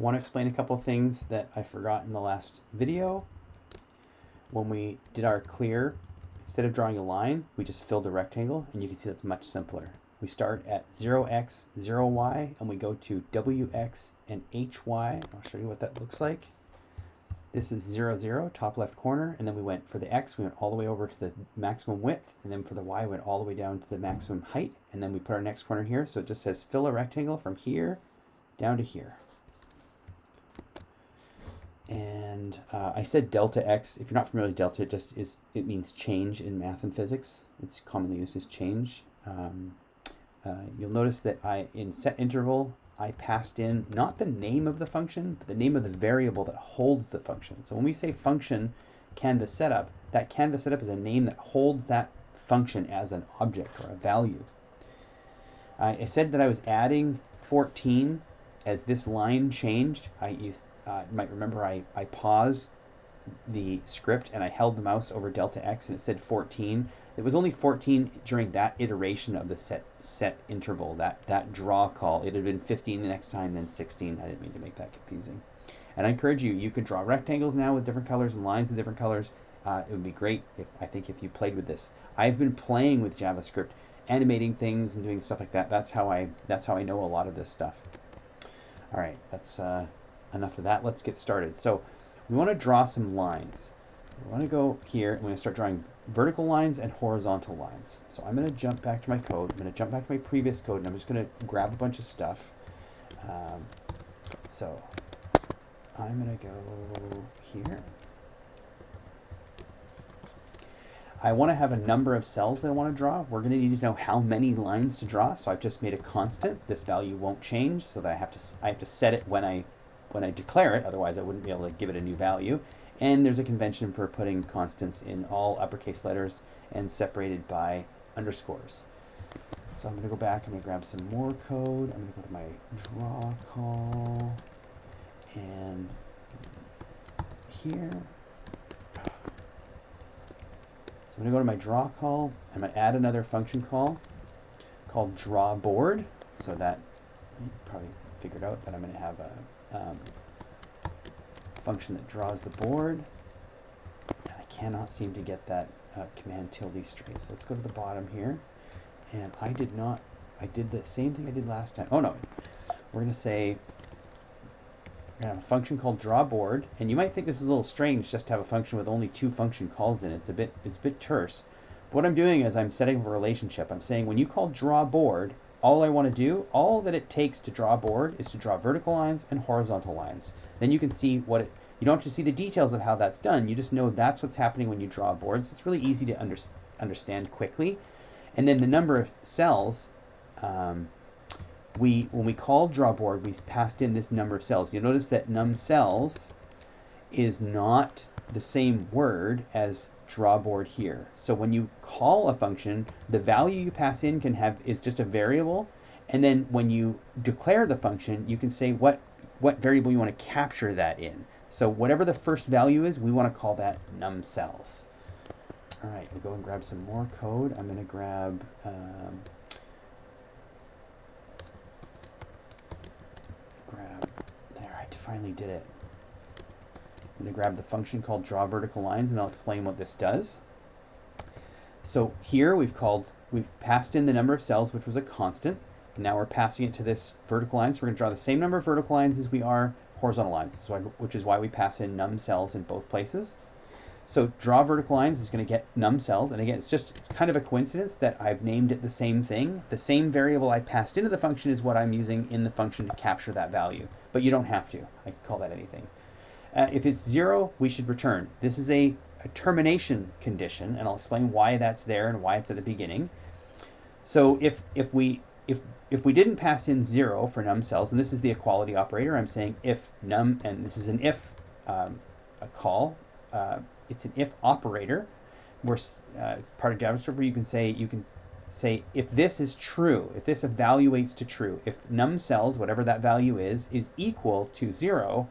Want to explain a couple things that I forgot in the last video. When we did our clear, instead of drawing a line, we just filled a rectangle, and you can see that's much simpler. We start at 0x, 0y, and we go to wx and hy. I'll show you what that looks like. This is 0, 0, top left corner, and then we went for the x, we went all the way over to the maximum width, and then for the y, we went all the way down to the maximum height, and then we put our next corner here, so it just says fill a rectangle from here down to here. And uh, I said delta x. If you're not familiar with delta, it just is, it means change in math and physics. It's commonly used as change. Um, uh, you'll notice that I, in set interval, I passed in not the name of the function, but the name of the variable that holds the function. So when we say function canvas setup, that canvas setup is a name that holds that function as an object or a value. I said that I was adding 14 as this line changed. I used, uh, you might remember I, I paused the script and I held the mouse over delta x and it said 14. It was only 14 during that iteration of the set set interval, that, that draw call. It had been 15 the next time, then 16. I didn't mean to make that confusing. And I encourage you, you could draw rectangles now with different colors and lines of different colors. Uh, it would be great if I think if you played with this. I've been playing with JavaScript, animating things and doing stuff like that. That's how I that's how I know a lot of this stuff. All right, that's uh, enough of that. Let's get started. So we want to draw some lines. We want to go here we're going to start drawing vertical lines and horizontal lines. So I'm going to jump back to my code. I'm going to jump back to my previous code and I'm just going to grab a bunch of stuff. Um, so I'm going to go here. I want to have a number of cells that I want to draw. We're going to need to know how many lines to draw. So I've just made a constant. This value won't change so that I have to I have to set it when I when I declare it, otherwise I wouldn't be able to give it a new value. And there's a convention for putting constants in all uppercase letters and separated by underscores. So I'm going to go back, I'm going to grab some more code. I'm going to go to my draw call and here. So I'm going to go to my draw call. And I'm going to add another function call called draw board. So that you probably figured out that I'm going to have a um, function that draws the board. And I cannot seem to get that uh, command tilde straight. So let's go to the bottom here. And I did not, I did the same thing I did last time. Oh no, we're going to say, we're to have a function called draw board. And you might think this is a little strange just to have a function with only two function calls in it. It's a bit, it's a bit terse. But what I'm doing is I'm setting up a relationship. I'm saying when you call draw board, all I want to do, all that it takes to draw a board is to draw vertical lines and horizontal lines. Then you can see what it, you don't have to see the details of how that's done. You just know that's what's happening when you draw boards. It's really easy to under, understand quickly. And then the number of cells, um, we when we called draw board, we passed in this number of cells. You'll notice that num cells is not the same word as drawboard here. So when you call a function, the value you pass in can have is just a variable. And then when you declare the function, you can say what, what variable you want to capture that in. So whatever the first value is, we want to call that num cells. All right, we'll go and grab some more code. I'm going to grab um, grab there. I finally did it. I'm going to grab the function called draw vertical lines and I'll explain what this does. So here we've called, we've passed in the number of cells, which was a constant. Now we're passing it to this vertical line. So we're going to draw the same number of vertical lines as we are horizontal lines, which is why we pass in num cells in both places. So draw vertical lines is going to get num cells. And again, it's just, it's kind of a coincidence that I've named it the same thing. The same variable I passed into the function is what I'm using in the function to capture that value. But you don't have to. I could call that anything. Uh, if it's zero, we should return. This is a, a, termination condition, and I'll explain why that's there and why it's at the beginning. So if, if, we, if, if we didn't pass in zero for num cells, and this is the equality operator, I'm saying if num, and this is an if um, a call, uh, it's an if operator, where uh, it's part of JavaScript where you can say, you can say if this is true, if this evaluates to true, if num cells, whatever that value is, is equal to zero,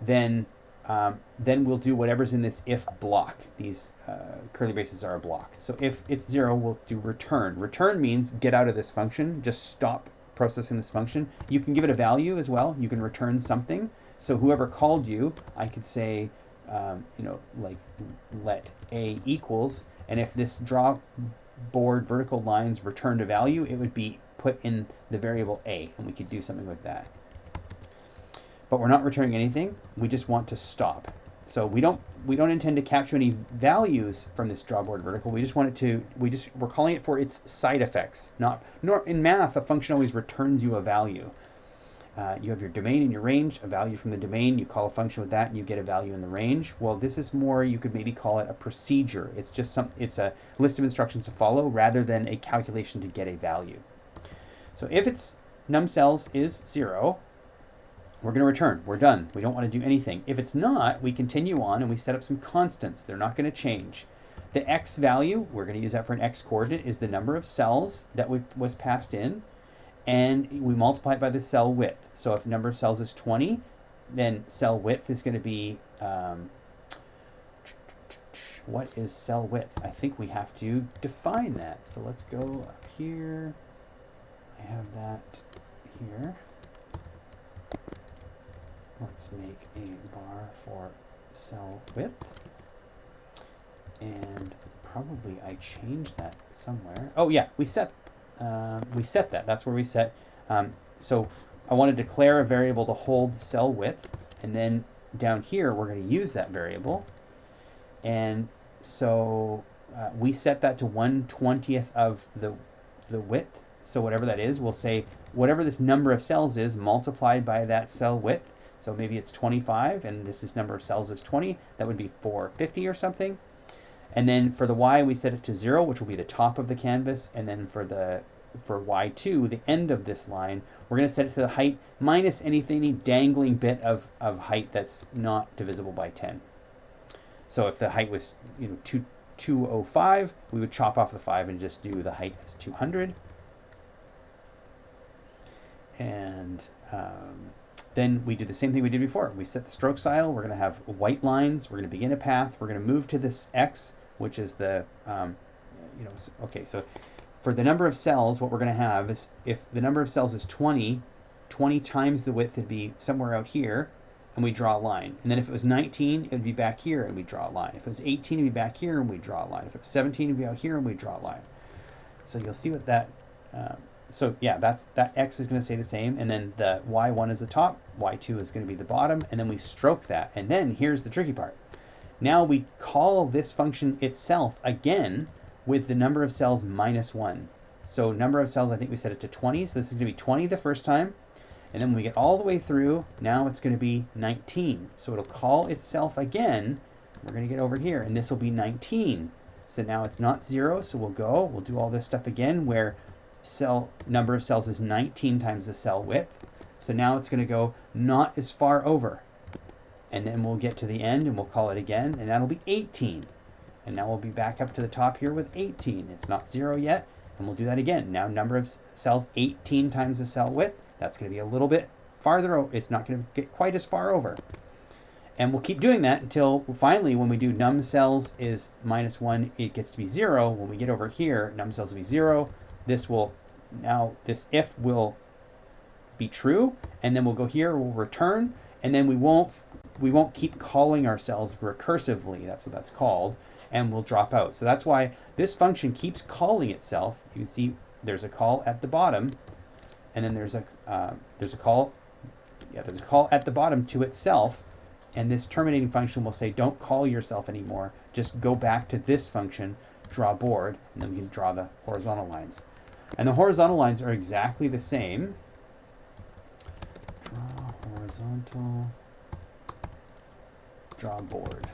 then um, then we'll do whatever's in this if block. These uh, curly braces are a block. So if it's zero, we'll do return. Return means get out of this function, just stop processing this function. You can give it a value as well. You can return something. So whoever called you, I could say, um, you know, like let a equals, and if this draw board vertical lines returned a value, it would be put in the variable a, and we could do something with that. But we're not returning anything. We just want to stop. So we don't we don't intend to capture any values from this drawboard vertical. We just want it to we just we're calling it for its side effects. Not nor in math a function always returns you a value. Uh, you have your domain and your range, a value from the domain, you call a function with that and you get a value in the range. Well, this is more, you could maybe call it a procedure. It's just some, it's a list of instructions to follow rather than a calculation to get a value. So if its num cells is zero, we're going to return. We're done. We don't want to do anything. If it's not, we continue on and we set up some constants. They're not going to change. The x value, we're going to use that for an x coordinate, is the number of cells that we, was passed in. And we multiply it by the cell width. So if number of cells is 20, then cell width is going to be, um, what is cell width? I think we have to define that. So let's go up here. I have that here. Let's make a var for cell width. And probably I changed that somewhere. Oh yeah, we set uh, we set that. That's where we set. Um, so I want to declare a variable to hold cell width, and then down here we're going to use that variable. And so uh, we set that to 1 20th of the, the width. So whatever that is, we'll say whatever this number of cells is multiplied by that cell width so maybe it's 25 and this is number of cells is 20. That would be 450 or something. And then for the y, we set it to 0, which will be the top of the canvas. And then for the for y2, the end of this line, we're going to set it to the height minus anything, any dangling bit of, of height that's not divisible by 10. So if the height was you know 2, 205, we would chop off the 5 and just do the height as 200. And um, then we do the same thing we did before. We set the stroke style. We're going to have white lines. We're going to begin a path. We're going to move to this X, which is the, um, you know, okay, so for the number of cells, what we're going to have is if the number of cells is 20, 20 times the width would be somewhere out here, and we draw a line. And then if it was 19, it would be back here, and we draw a line. If it was 18, it would be back here, and we draw a line. If it was 17, it would be out here, and we draw a line. So you'll see what that um, so yeah, that's that x is going to stay the same, and then the y1 is the top, y2 is going to be the bottom, and then we stroke that. And then here's the tricky part. Now we call this function itself again with the number of cells minus 1. So number of cells, I think we set it to 20, so this is going to be 20 the first time. And then when we get all the way through, now it's going to be 19. So it'll call itself again. We're going to get over here, and this will be 19. So now it's not 0, so we'll go, we'll do all this stuff again where cell number of cells is 19 times the cell width. So now it's going to go not as far over. And then we'll get to the end and we'll call it again, and that'll be 18. And now we'll be back up to the top here with 18. It's not zero yet, and we'll do that again. Now number of cells 18 times the cell width. That's going to be a little bit farther. It's not going to get quite as far over. And we'll keep doing that until finally when we do num cells is minus 1, it gets to be 0. When we get over here, num cells will be 0 this will now this if will be true and then we'll go here we'll return and then we won't we won't keep calling ourselves recursively that's what that's called and we'll drop out. So that's why this function keeps calling itself you can see there's a call at the bottom and then there's a uh, there's a call yeah there's a call at the bottom to itself and this terminating function will say don't call yourself anymore. Just go back to this function draw board and then we can draw the horizontal lines and the horizontal lines are exactly the same. Draw horizontal, draw board.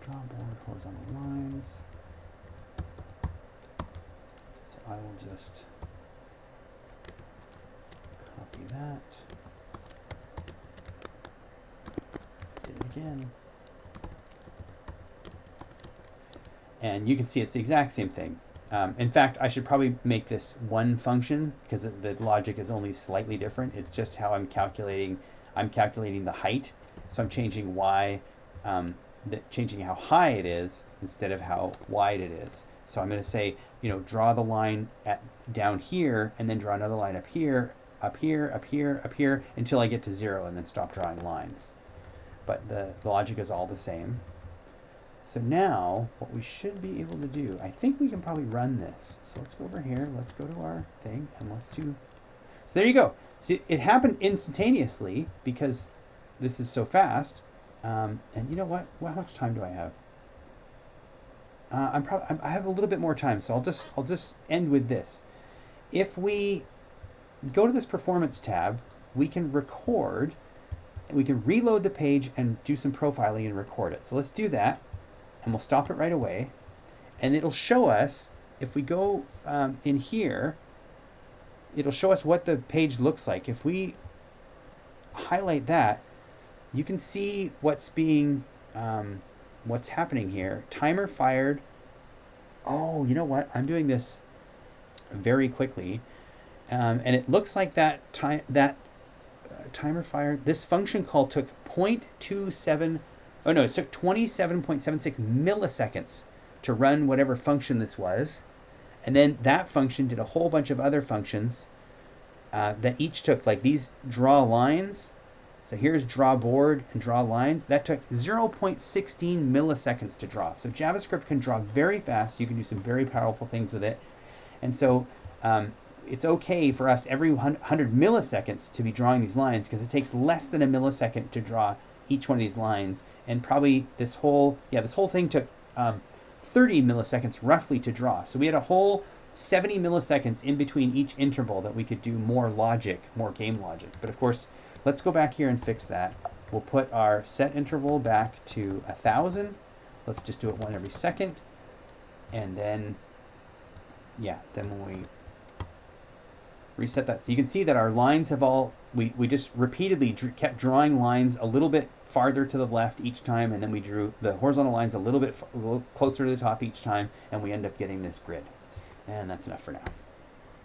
Draw board, horizontal lines. So I will just copy that. Do it again. And you can see it's the exact same thing. Um, in fact, I should probably make this one function because the logic is only slightly different. It's just how I'm calculating. I'm calculating the height, so I'm changing y, um, the, changing how high it is instead of how wide it is. So I'm going to say, you know, draw the line at down here and then draw another line up here up here, up here, up here, until I get to zero and then stop drawing lines. But the, the logic is all the same. So now what we should be able to do, I think we can probably run this. So let's go over here, let's go to our thing and let's do, so there you go. So it happened instantaneously because this is so fast. Um, and you know what? Well, how much time do I have? Uh, I'm probably I have a little bit more time, so I'll just I'll just end with this. If we go to this performance tab, we can record, we can reload the page and do some profiling and record it. So let's do that, and we'll stop it right away, and it'll show us if we go um, in here. It'll show us what the page looks like. If we highlight that, you can see what's being um, what's happening here. Timer fired. Oh, you know what? I'm doing this very quickly. Um, and it looks like that time that uh, timer fired. This function call took 0.27, oh no, it took 27.76 milliseconds to run whatever function this was. And then that function did a whole bunch of other functions uh, that each took, like these draw lines, so here's draw board and draw lines. That took 0.16 milliseconds to draw. So JavaScript can draw very fast. You can do some very powerful things with it. And so um, it's okay for us every 100 milliseconds to be drawing these lines because it takes less than a millisecond to draw each one of these lines. And probably this whole, yeah, this whole thing took um, 30 milliseconds roughly to draw. So we had a whole 70 milliseconds in between each interval that we could do more logic, more game logic. But of course, Let's go back here and fix that. We'll put our set interval back to a thousand. Let's just do it one every second. And then, yeah, then when we reset that. So you can see that our lines have all, we, we just repeatedly kept drawing lines a little bit farther to the left each time, and then we drew the horizontal lines a little bit a little closer to the top each time, and we end up getting this grid. And that's enough for now.